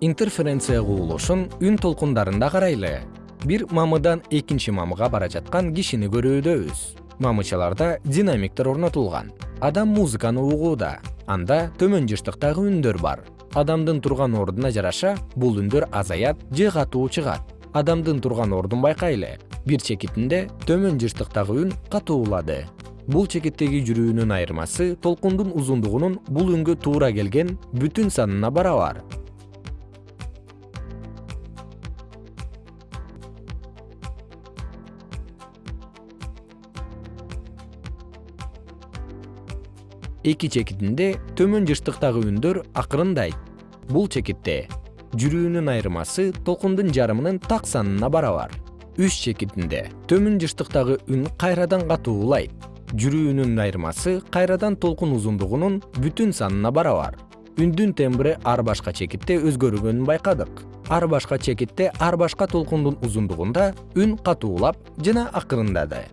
интерференция кубулушун үн толкундарында карайлы. Бир мамыдан экинчи мамыга бара жаткан кишини көрүүдөбүз мамычаларда динамиктер орнотулган. Адам музыканы угууда. Анда төмөн жыштыктагы үндөр бар. Адамдын турган ордуна жараша бул үндөр азаят же катуу чыгат. Адамдын турган ордун байкайлы. Бир чекитинде төмөн жыштыктагы үн катуулады бул чекиттеги жүрүүнүн айырмасы толкундун узундугунун бул үнгө туура келген бүтүн санына барабар эки чекитинде төмөн жыштыктагы үндөр акырындайт бул чекитте жүрүүнүн айырмасы толкундун жарымынын так санына барабар. Үч чекитинде төмөн жыштыктагы үн кайрадан катуулайт. Жүрүүнүн айырмасы кайрадан толкун узундугунун бүтүн санына барабар. Үндүн тембри ар башка чекитте өзгөргөнүн байкадык. Ар башка чекитте ар башка толкундун узундугунда үн катуулап жана акырындады